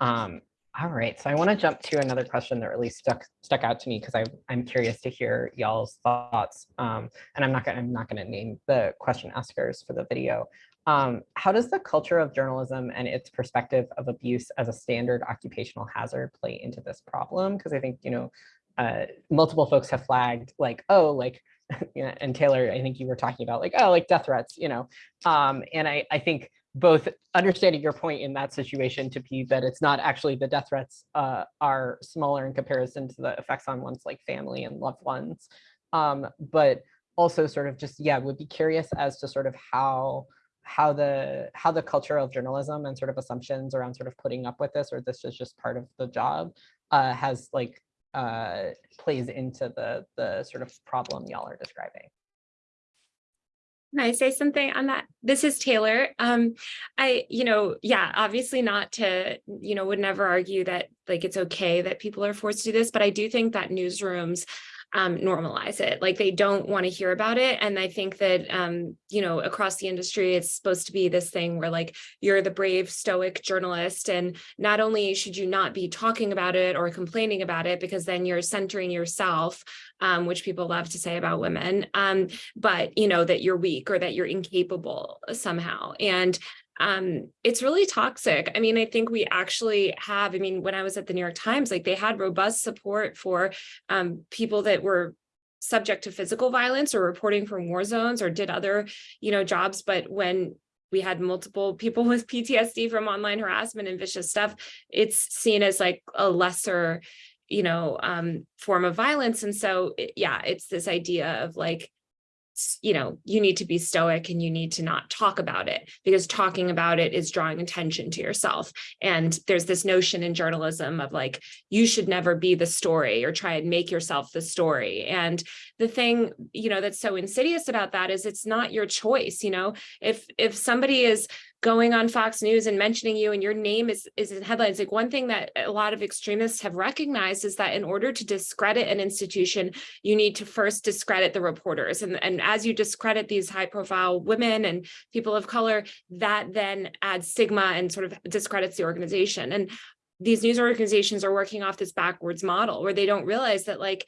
Um, all right, so I want to jump to another question that really stuck stuck out to me because I'm curious to hear y'all's thoughts. Um, and I'm not gonna I'm not gonna name the question askers for the video. Um, how does the culture of journalism and its perspective of abuse as a standard occupational hazard play into this problem? Because I think you know uh, multiple folks have flagged like, oh, like, and Taylor, I think you were talking about like, oh, like death threats, you know, um, and I I think both understanding your point in that situation to be that it's not actually the death threats uh, are smaller in comparison to the effects on one's like family and loved ones. Um, but also sort of just, yeah, would be curious as to sort of how how the how the culture of journalism and sort of assumptions around sort of putting up with this or this is just part of the job uh, has like uh, plays into the the sort of problem y'all are describing. Can I say something on that? This is Taylor. Um, I, you know, yeah, obviously not to, you know, would never argue that like it's okay that people are forced to do this, but I do think that newsrooms um, normalize it. Like they don't want to hear about it. And I think that, um, you know, across the industry, it's supposed to be this thing where like you're the brave stoic journalist. And not only should you not be talking about it or complaining about it, because then you're centering yourself, um, which people love to say about women, um, but, you know, that you're weak or that you're incapable somehow. And um it's really toxic. I mean i think we actually have i mean when i was at the new york times like they had robust support for um people that were subject to physical violence or reporting from war zones or did other you know jobs. But when we had multiple people with PTSD from online harassment and vicious stuff it's seen as like a lesser you know um form of violence. And so yeah it's this idea of like you know, you need to be stoic and you need to not talk about it because talking about it is drawing attention to yourself. And there's this notion in journalism of like, you should never be the story or try and make yourself the story. And the thing, you know, that's so insidious about that is it's not your choice. You know, if if somebody is going on Fox News and mentioning you and your name is, is in headlines. Like one thing that a lot of extremists have recognized is that in order to discredit an institution, you need to first discredit the reporters. And, and as you discredit these high profile women and people of color, that then adds stigma and sort of discredits the organization. And these news organizations are working off this backwards model where they don't realize that like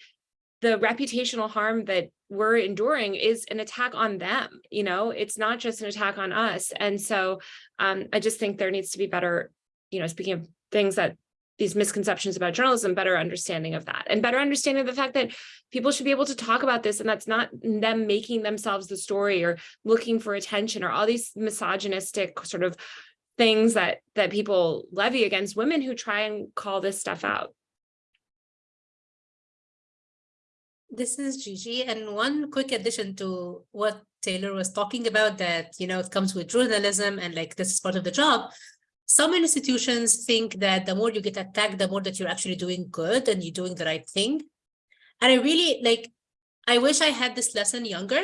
the reputational harm that we're enduring is an attack on them you know? It's not just an attack on us and so um, i just think there needs to be better you know speaking of things that these misconceptions about journalism better understanding of that and better understanding of the fact that people should be able to talk about this and that's not them making themselves the story or looking for attention or all these misogynistic sort of things that that people levy against women who try and call this stuff out This is Gigi, and one quick addition to what Taylor was talking about that, you know, it comes with journalism and like this is part of the job. Some institutions think that the more you get attacked, the more that you're actually doing good and you're doing the right thing. And I really like, I wish I had this lesson younger,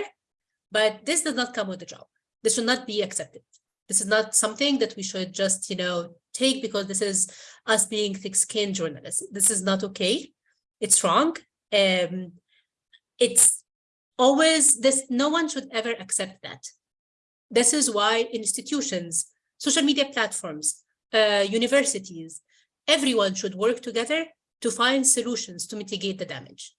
but this does not come with the job. This should not be accepted. This is not something that we should just, you know, take because this is us being thick-skinned journalists. This is not okay. It's wrong. Um, it's always this, no one should ever accept that. This is why institutions, social media platforms, uh, universities, everyone should work together to find solutions to mitigate the damage.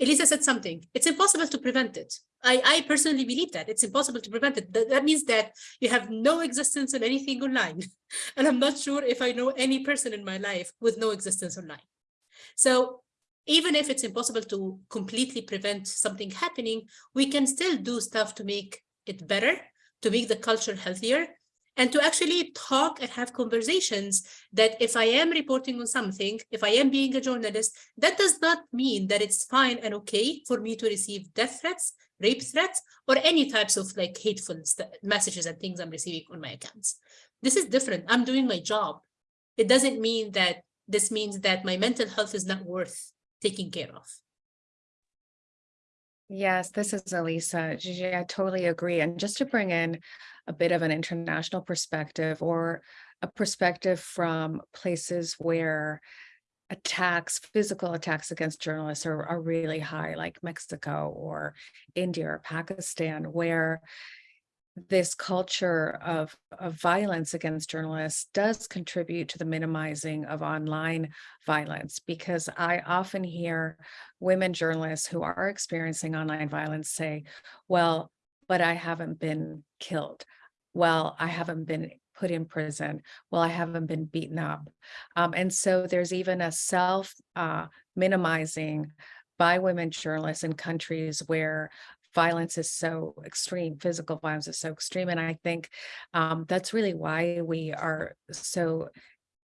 Elisa said something, it's impossible to prevent it. I, I personally believe that it's impossible to prevent it. That, that means that you have no existence in anything online. and I'm not sure if I know any person in my life with no existence online. So even if it's impossible to completely prevent something happening, we can still do stuff to make it better, to make the culture healthier, and to actually talk and have conversations that if I am reporting on something, if I am being a journalist, that does not mean that it's fine and okay for me to receive death threats, rape threats, or any types of like hateful messages and things I'm receiving on my accounts. This is different. I'm doing my job. It doesn't mean that this means that my mental health is not worth taking care of. Yes, this is Elisa. Gigi, I totally agree. And just to bring in a bit of an international perspective or a perspective from places where attacks, physical attacks against journalists are, are really high, like Mexico or India or Pakistan, where this culture of, of violence against journalists does contribute to the minimizing of online violence because I often hear women journalists who are experiencing online violence say, well, but I haven't been killed. Well, I haven't been put in prison. Well, I haven't been beaten up. Um, and so there's even a self uh, minimizing by women journalists in countries where violence is so extreme, physical violence is so extreme. And I think um, that's really why we are so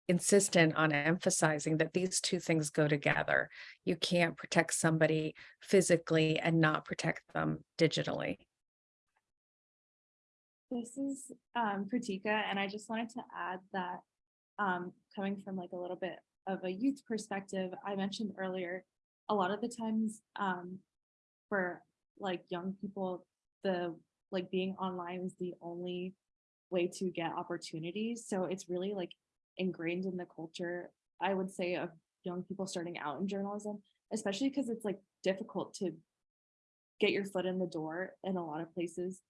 insistent on emphasizing that these two things go together. You can't protect somebody physically and not protect them digitally. This is um, Pratika, and I just wanted to add that um, coming from like a little bit of a youth perspective, I mentioned earlier, a lot of the times um, for like young people, the like being online is the only way to get opportunities. So it's really like ingrained in the culture, I would say, of young people starting out in journalism, especially because it's like difficult to get your foot in the door in a lot of places.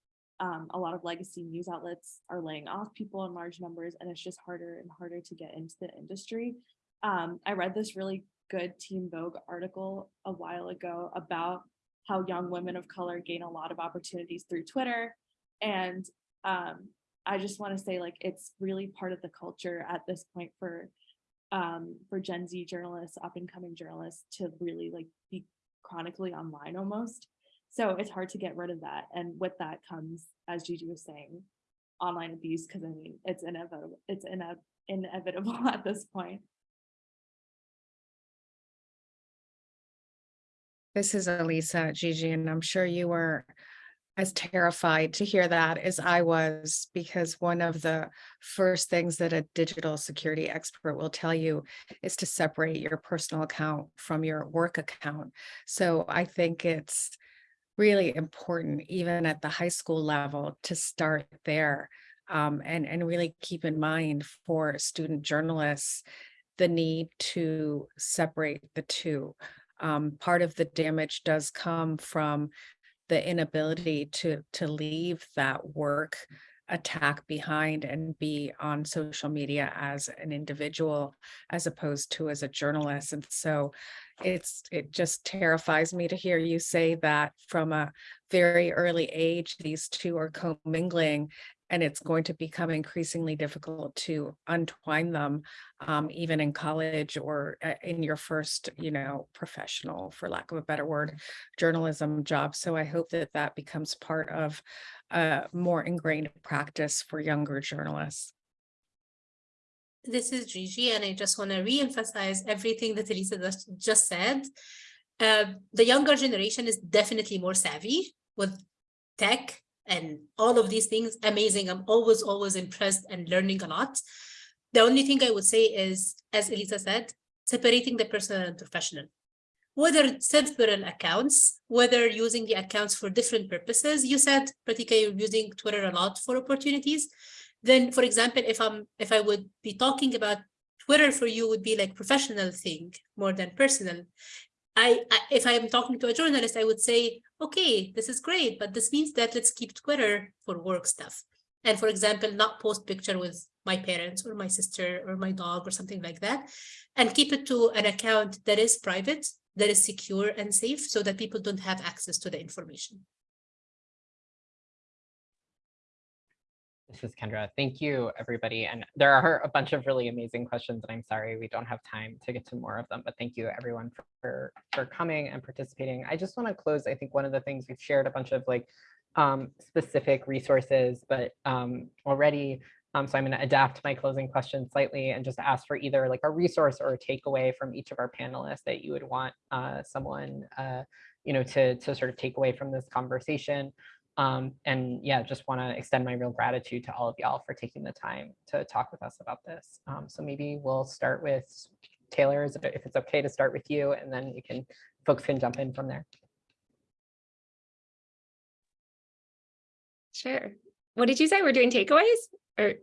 Um, a lot of legacy news outlets are laying off people in large numbers, and it's just harder and harder to get into the industry. Um, I read this really good Teen Vogue article a while ago about how young women of color gain a lot of opportunities through Twitter. And um, I just want to say like it's really part of the culture at this point for um, for Gen Z journalists, up and coming journalists to really like be chronically online almost. So it's hard to get rid of that. And with that comes, as Gigi was saying, online abuse, because I mean, it's inevitable, it's ine inevitable at this point. This is Elisa, Gigi, and I'm sure you were as terrified to hear that as I was, because one of the first things that a digital security expert will tell you is to separate your personal account from your work account. So I think it's really important, even at the high school level, to start there um, and, and really keep in mind for student journalists the need to separate the two um, part of the damage does come from the inability to to leave that work attack behind and be on social media as an individual as opposed to as a journalist. And so it's it just terrifies me to hear you say that from a very early age these two are commingling and it's going to become increasingly difficult to untwine them um, even in college or uh, in your first you know professional for lack of a better word journalism job so i hope that that becomes part of a more ingrained practice for younger journalists this is Gigi, and I just want to re-emphasize everything that Elisa just said. Uh, the younger generation is definitely more savvy with tech and all of these things. Amazing. I'm always, always impressed and learning a lot. The only thing I would say is, as Elisa said, separating the personal and professional. Whether several accounts, whether using the accounts for different purposes. You said, Pratika, you're using Twitter a lot for opportunities. Then, for example, if I'm if I would be talking about Twitter for you would be like professional thing more than personal. I, I, if I'm talking to a journalist, I would say, okay, this is great, but this means that let's keep Twitter for work stuff. And for example, not post picture with my parents or my sister or my dog or something like that, and keep it to an account that is private, that is secure and safe so that people don't have access to the information. This is Kendra. Thank you, everybody. And there are a bunch of really amazing questions, and I'm sorry we don't have time to get to more of them, but thank you everyone for, for coming and participating. I just want to close, I think one of the things we've shared a bunch of like um, specific resources, but um, already, um, so I'm going to adapt my closing question slightly and just ask for either like a resource or a takeaway from each of our panelists that you would want uh, someone, uh, you know, to, to sort of take away from this conversation. Um, and yeah, just want to extend my real gratitude to all of y'all for taking the time to talk with us about this. Um, so maybe we'll start with Taylor, if it's okay to start with you, and then you can, folks can jump in from there. Sure. What did you say? We're doing takeaways or?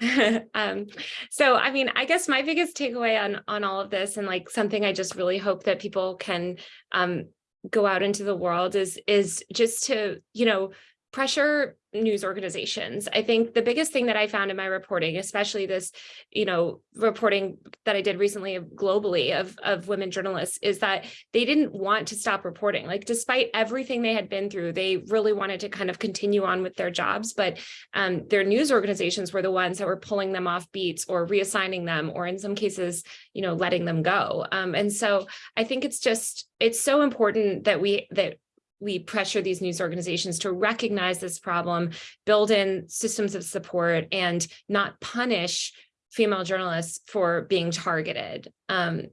um, so, I mean, I guess my biggest takeaway on, on all of this and like something I just really hope that people can um, go out into the world is is just to you know pressure news organizations. I think the biggest thing that I found in my reporting, especially this, you know, reporting that I did recently globally of, of women journalists is that they didn't want to stop reporting. Like despite everything they had been through, they really wanted to kind of continue on with their jobs, but um, their news organizations were the ones that were pulling them off beats or reassigning them, or in some cases, you know, letting them go. Um, and so I think it's just, it's so important that we, that we pressure these news organizations to recognize this problem, build in systems of support, and not punish female journalists for being targeted. Um,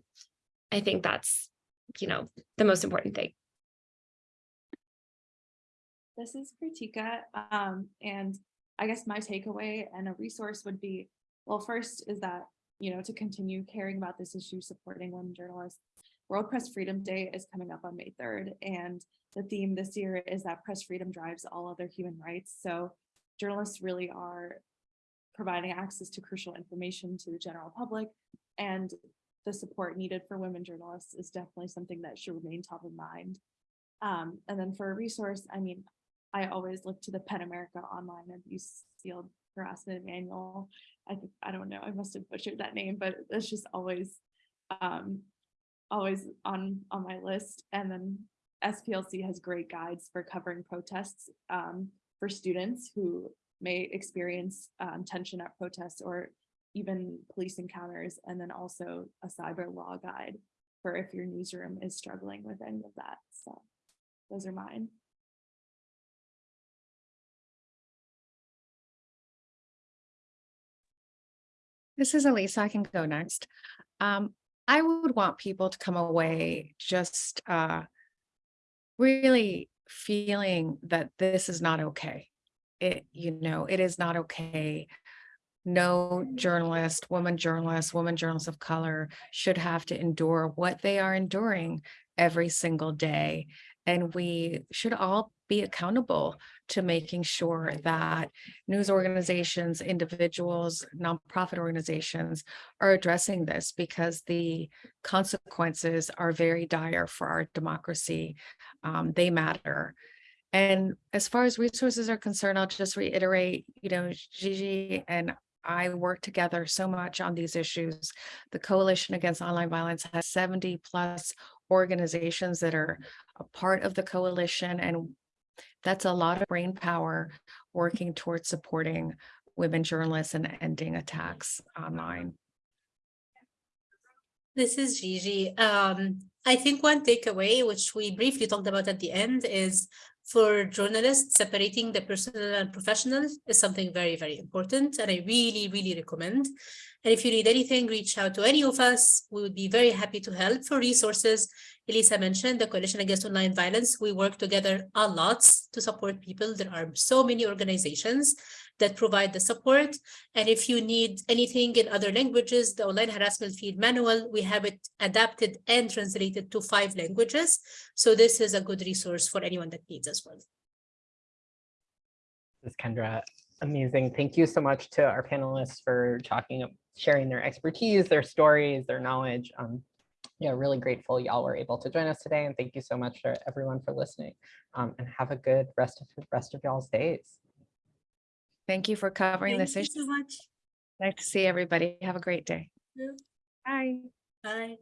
I think that's, you know, the most important thing. This is Pratika, um, and I guess my takeaway and a resource would be, well, first is that, you know, to continue caring about this issue, supporting women journalists. World Press Freedom Day is coming up on May 3rd, and the theme this year is that press freedom drives all other human rights. So journalists really are providing access to crucial information to the general public and the support needed for women journalists is definitely something that should remain top of mind. Um, and then for a resource, I mean, I always look to the PEN America Online Abuse Field Harassment Manual. I think, I don't know, I must have butchered that name, but it's just always, um, always on, on my list. And then SPLC has great guides for covering protests um, for students who may experience um, tension at protests or even police encounters, and then also a cyber law guide for if your newsroom is struggling with any of that. So those are mine. This is Elisa. I can go next. Um, I would want people to come away just uh, really feeling that this is not okay. It, you know, it is not okay. No journalist, woman journalist, woman journalists of color should have to endure what they are enduring every single day. And we should all be accountable to making sure that news organizations, individuals, nonprofit organizations are addressing this because the consequences are very dire for our democracy. Um, they matter. And as far as resources are concerned, I'll just reiterate, you know, Gigi and I work together so much on these issues. The Coalition Against Online Violence has 70 plus organizations that are a part of the coalition and that's a lot of brain power working towards supporting women journalists and ending attacks online. This is Gigi. Um, I think one takeaway, which we briefly talked about at the end, is for journalists, separating the personal and professional is something very, very important. And I really, really recommend. And if you need anything, reach out to any of us. We would be very happy to help for resources. Elisa mentioned, the Coalition Against Online Violence, we work together a lot to support people. There are so many organizations that provide the support. And if you need anything in other languages, the Online Harassment Field Manual, we have it adapted and translated to five languages. So this is a good resource for anyone that needs as well. This is Kendra. Amazing. Thank you so much to our panelists for talking, sharing their expertise, their stories, their knowledge. Um, yeah, really grateful y'all were able to join us today. And thank you so much to everyone for listening. Um, and have a good rest of rest of y'all's days. Thank you for covering Thank this you issue. so much. Nice to see everybody. Have a great day. Yeah. Bye. Bye.